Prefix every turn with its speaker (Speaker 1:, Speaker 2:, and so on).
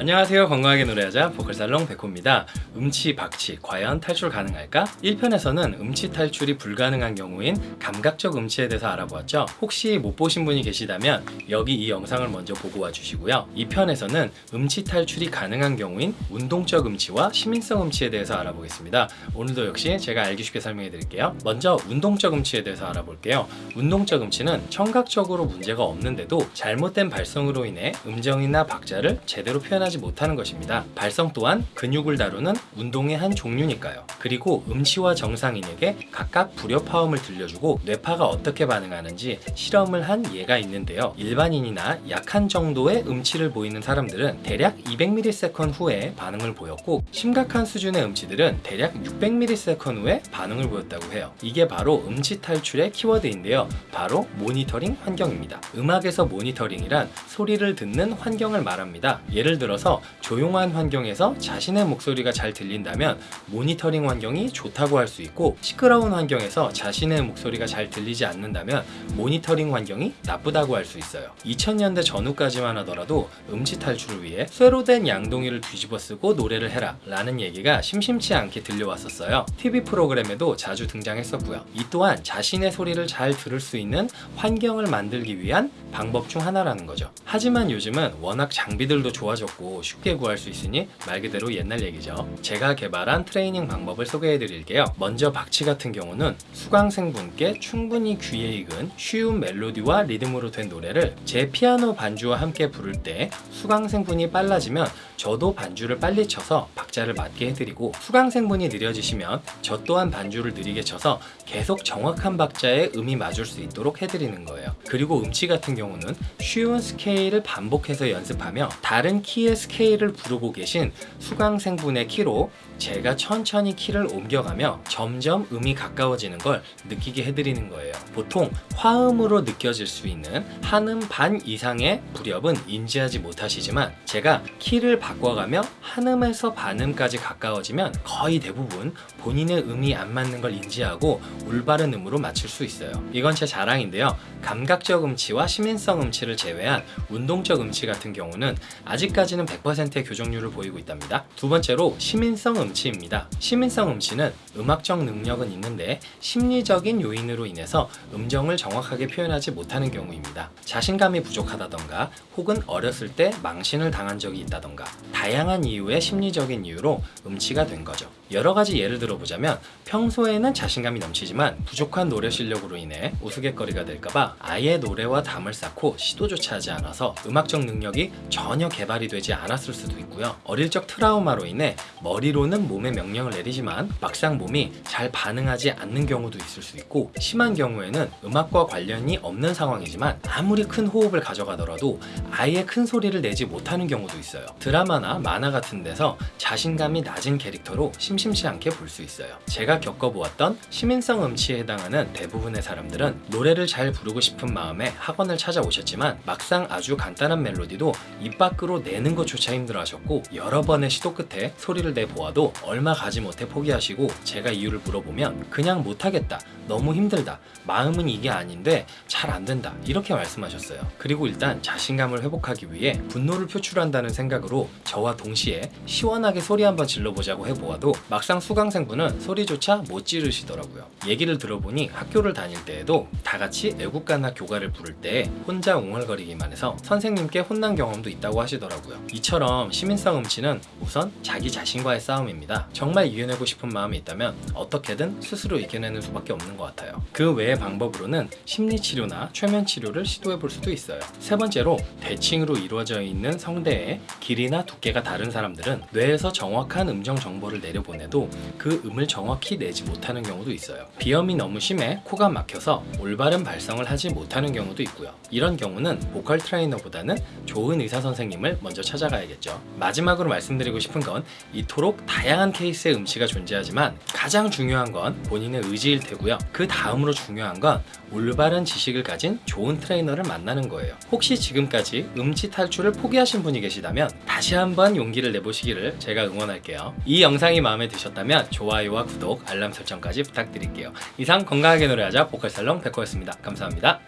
Speaker 1: 안녕하세요. 건강하게 노래하자 보컬살롱 백호입니다. 음치 박치 과연 탈출 가능할까? 1편에서는 음치 탈출이 불가능한 경우인 감각적 음치에 대해서 알아보았죠. 혹시 못 보신 분이 계시다면 여기 이 영상을 먼저 보고 와주시고요. 2편에서는 음치 탈출이 가능한 경우인 운동적 음치와 시민성 음치에 대해서 알아보겠습니다. 오늘도 역시 제가 알기 쉽게 설명해 드릴게요. 먼저 운동적 음치에 대해서 알아볼게요. 운동적 음치는 청각적으로 문제가 없는데도 잘못된 발성으로 인해 음정이나 박자를 제대로 표현하지 못하는 것입니다. 발성 또한 근육을 다루는 운동의 한 종류니까요. 그리고 음치와 정상인에게 각각 불협화음을 들려주고 뇌파가 어떻게 반응하는지 실험을 한 예가 있는데요. 일반인이나 약한 정도의 음치를 보이는 사람들은 대략 200ms 후에 반응을 보였고 심각한 수준의 음치들은 대략 600ms 후에 반응을 보였다고 해요. 이게 바로 음치 탈출의 키워드인데요. 바로 모니터링 환경입니다. 음악에서 모니터링이란 소리를 듣는 환경을 말합니다. 예를 들어 서 조용한 환경에서 자신의 목소리가 잘 들린다면 모니터링 환경이 좋다고 할 수 있고 시끄러운 환경에서 자신의 목소리가 잘 들리지 않는다면 모니터링 환경이 나쁘다고 할 수 있어요. 2000년대 전후까지만 하더라도 음치 탈출을 위해 쇠로 된 양동이를 뒤집어 쓰고 노래를 해라 라는 얘기가 심심치 않게 들려왔었어요. TV 프로그램에도 자주 등장했었고요. 이 또한 자신의 소리를 잘 들을 수 있는 환경을 만들기 위한 방법 중 하나라는 거죠. 하지만 요즘은 워낙 장비들도 좋아졌고 쉽게 구할 수 있으니 말 그대로 옛날 얘기죠. 제가 개발한 트레이닝 방법을 소개해 드릴게요. 먼저 박치 같은 경우는 수강생분께 충분히 귀에 익은 쉬운 멜로디와 리듬으로 된 노래를 제 피아노 반주와 함께 부를 때 수강생분이 빨라지면 저도 반주를 빨리 쳐서 박 자를 맞게 해드리고 수강생분이 느려지시면 저 또한 반주를 느리게 쳐서 계속 정확한 박자에 음이 맞을 수 있도록 해드리는 거예요. 그리고 음치 같은 경우는 쉬운 스케일을 반복해서 연습하며 다른 키의 스케일을 부르고 계신 수강생분의 키로 제가 천천히 키를 옮겨가며 점점 음이 가까워지는 걸 느끼게 해드리는 거예요. 보통 화음으로 느껴질 수 있는 한음 반 이상의 불협은 인지하지 못하시지만 제가 키를 바꿔가며 한음에서 반음 까지 가까워지면 거의 대부분 본인의 음이 안 맞는 걸 인지하고 올바른 음으로 맞출 수 있어요. 이건 제 자랑인데요. 감각적 음치와 시민성 음치를 제외한 운동적 음치 같은 경우는 아직까지는 100%의 교정률을 보이고 있답니다. 두 번째로 시민성 음치입니다. 시민성 음치는 음악적 능력은 있는데 심리적인 요인으로 인해서 음정을 정확하게 표현하지 못하는 경우입니다. 자신감이 부족하다던가 혹은 어렸을 때 망신을 당한 적이 있다던가 다양한 이유의 심리적인 이유로 음치가 된 거죠. 여러 가지 예를 들어보자면 평소에는 자신감이 넘치지만 부족한 노래 실력으로 인해 우스갯거리가 될까봐 아예 노래와 담을 쌓고 시도조차 하지 않아서 음악적 능력이 전혀 개발이 되지 않았을 수도 있고요. 어릴 적 트라우마로 인해 머리로는 몸에 명령을 내리지만 막상 몸이 잘 반응하지 않는 경우도 있을 수 있고 심한 경우에는 음악과 관련이 없는 상황이지만 아무리 큰 호흡을 가져가더라도 아예 큰 소리를 내지 못하는 경우도 있어요. 드라마나 만화 같은 데서 자신감이 낮은 캐릭터로 심심치 않게 볼 수 있어요. 제가 겪어보았던 시민성 음치에 해당하는 대부분의 사람들은 노래를 잘 부르고 싶은 마음에 학원을 찾아오셨지만 막상 아주 간단한 멜로디도 입 밖으로 내는 것조차 힘들어하셨고 여러 번의 시도 끝에 소리를 내보아도 얼마 가지 못해 포기하시고 제가 이유를 물어보면 그냥 못하겠다 너무 힘들다 마음은 이게 아닌데 잘 안된다 이렇게 말씀하셨어요 그리고 일단 자신감을 회복하기 위해 분노를 표출한다는 생각으로 저와 동시에 시원하게 소리 한번 질러보자고 해보아도 막상 수강생분은 소리조차 못 지르시더라고요. 얘기를 들어보니 학교를 다닐 때에도 다 같이 애국가나 교가를 부를 때 혼자 웅얼거리기만 해서 선생님께 혼난 경험도 있다고 하시더라고요. 이처럼 시민성 음치는 우선 자기 자신과의 싸움입니다. 정말 이겨내고 싶은 마음이 있다면 어떻게든 스스로 이겨내는 수밖에 없는 것 같아요. 그 외의 방법으로는 심리치료나 최면치료를 시도해 볼 수도 있어요. 세 번째로 대칭으로 이루어져 있는 성대의 길이나 두께가 다른 사람들은 뇌에서 정확한 음정 정보를 내려보내도 그 음을 정확히 내지 못하는 경우도 있어요. 비염이 너무 심해 코가 막혀서 올바른 발성을 하지 못하는 경우도 있고요. 이런 경우는 보컬 트레이너보다는 좋은 의사 선생님을 먼저 찾아가야겠죠. 마지막으로 말씀드리고 싶은 건 이토록 다양한 케이스의 음치가 존재하지만 가장 중요한 건 본인의 의지일 테고요. 그 다음으로 중요한 건 올바른 지식을 가진 좋은 트레이너를 만나는 거예요. 혹시 지금까지 음치 탈출을 포기하신 분이 계시다면 다시 한번 용기를 내보시기를 제가 응원할게요. 이 영상이 마음에 드셨다면 좋아요와 구독, 알람 설정까지 부탁드릴게요. 이상 건강하게 노래하자 보컬살롱 백호였습니다. 감사합니다